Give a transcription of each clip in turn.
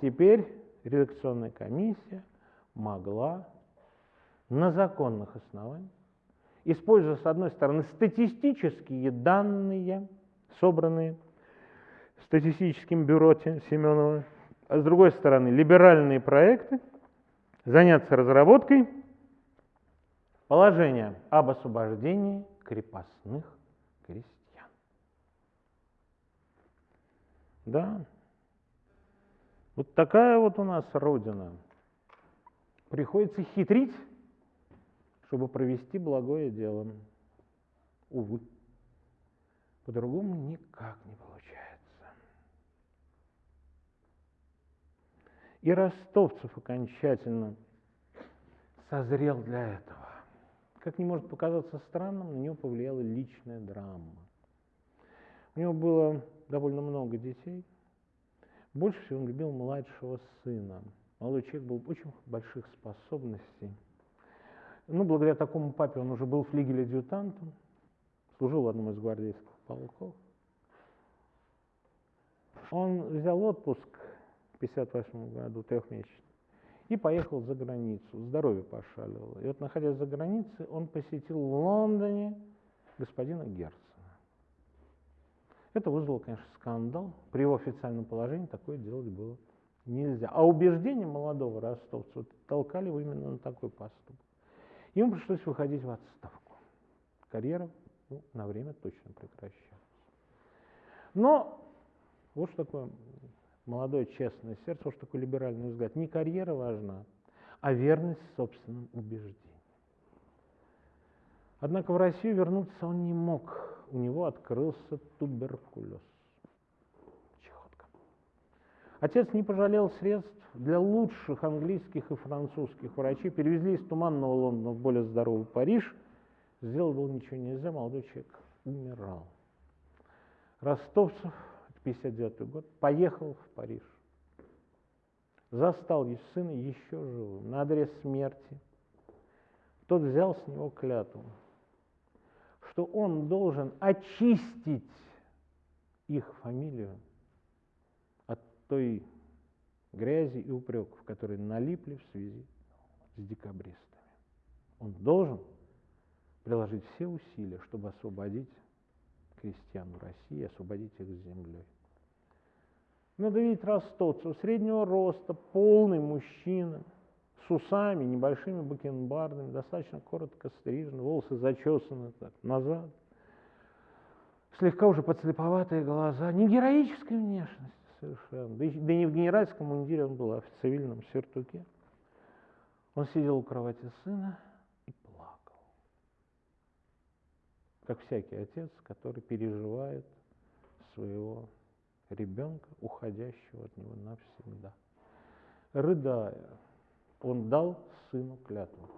теперь редакционная комиссия могла на законных основаниях, используя, с одной стороны, статистические данные, собранные статистическим бюро Семенова, а с другой стороны, либеральные проекты, заняться разработкой положения об освобождении крепостных крестьян. Да, вот такая вот у нас Родина. Приходится хитрить, чтобы провести благое дело. Увы, по-другому никак не получается. И Ростовцев окончательно созрел для этого. Как не может показаться странным, на него повлияла личная драма. У него было довольно много детей – больше всего он любил младшего сына. Молодой человек был очень больших способностей. Ну, благодаря такому папе он уже был флигель-адъютантом, служил в одном из гвардейских полков. Он взял отпуск в 1958 году, трехмесячный, и поехал за границу. Здоровье пошаливало. И вот, находясь за границей, он посетил в Лондоне господина Герца. Это вызвало, конечно, скандал. При его официальном положении такое делать было нельзя. А убеждения молодого ростовца толкали его именно на такой поступок. Ему пришлось выходить в отставку. Карьера ну, на время точно прекращалась. Но вот что такое молодое честное сердце, вот что такое либеральный взгляд. Не карьера важна, а верность собственным убеждениям. Однако в Россию вернуться он не мог у него открылся туберкулез. Чехотка. Отец не пожалел средств для лучших английских и французских врачей. Перевезли из туманного Лондона в более здоровый Париж. Сделать было ничего нельзя, молодой человек умирал. Ростовцев, 59 год, поехал в Париж. Застал сына еще живым, на адрес смерти. Тот взял с него клятву что он должен очистить их фамилию от той грязи и упреков, которые налипли в связи с декабристами. Он должен приложить все усилия, чтобы освободить крестьян в России, освободить их с землей. Надо видеть ростовцев, среднего роста, полный мужчина – с усами, небольшими бакенбардами, достаточно коротко стрижены, волосы зачесаны так, назад, слегка уже подслеповатые глаза, не героической внешности совершенно, да, и, не в генеральском мундире он был, а в цивильном сюртуке. Он сидел у кровати сына и плакал, как всякий отец, который переживает своего ребенка, уходящего от него навсегда. Рыдая, он дал сыну клятву,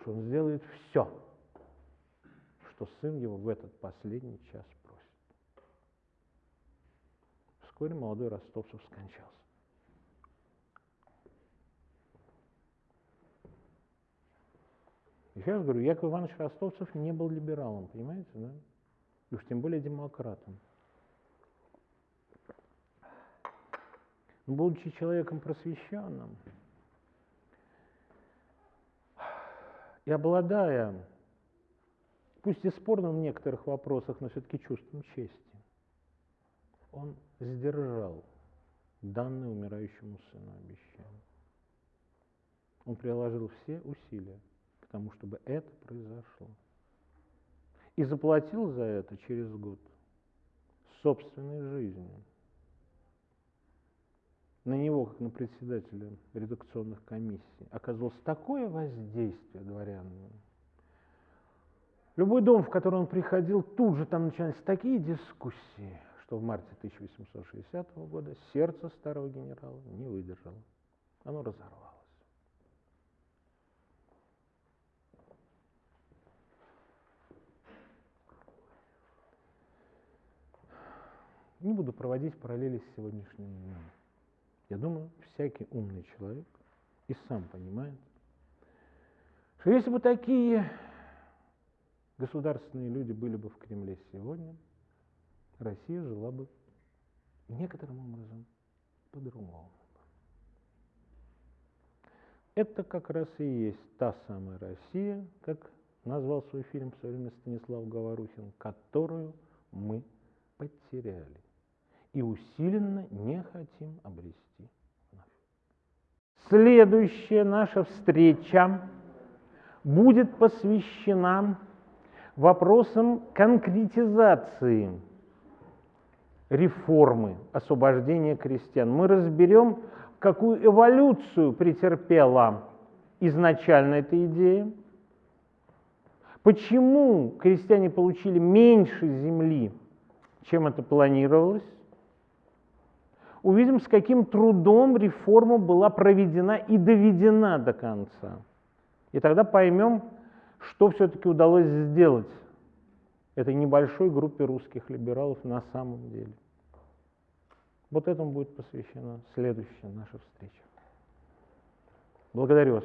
что он сделает все, что сын его в этот последний час просит. Вскоре молодой Ростовцев скончался. Еще раз говорю, Яков Иванович Ростовцев не был либералом, понимаете, да? И уж тем более демократом. будучи человеком просвещенным, И обладая, пусть и спорным в некоторых вопросах, но все-таки чувством чести, он сдержал данное умирающему сыну обещание. Он приложил все усилия к тому, чтобы это произошло. И заплатил за это через год собственной жизнью на него, как на председателя редакционных комиссий, оказывалось такое воздействие дворянам. Любой дом, в который он приходил, тут же там начинались такие дискуссии, что в марте 1860 года сердце старого генерала не выдержало. Оно разорвалось. Не буду проводить параллели с сегодняшним днем. Я думаю, всякий умный человек и сам понимает, что если бы такие государственные люди были бы в Кремле сегодня, Россия жила бы некоторым образом по-другому. Это как раз и есть та самая Россия, как назвал свой фильм в свое время Станислав Говорухин, которую мы потеряли и усиленно не хотим обрести Следующая наша встреча будет посвящена вопросам конкретизации реформы освобождения крестьян. Мы разберем, какую эволюцию претерпела изначально эта идея, почему крестьяне получили меньше земли, чем это планировалось, увидим, с каким трудом реформа была проведена и доведена до конца. И тогда поймем, что все-таки удалось сделать этой небольшой группе русских либералов на самом деле. Вот этому будет посвящена следующая наша встреча. Благодарю вас.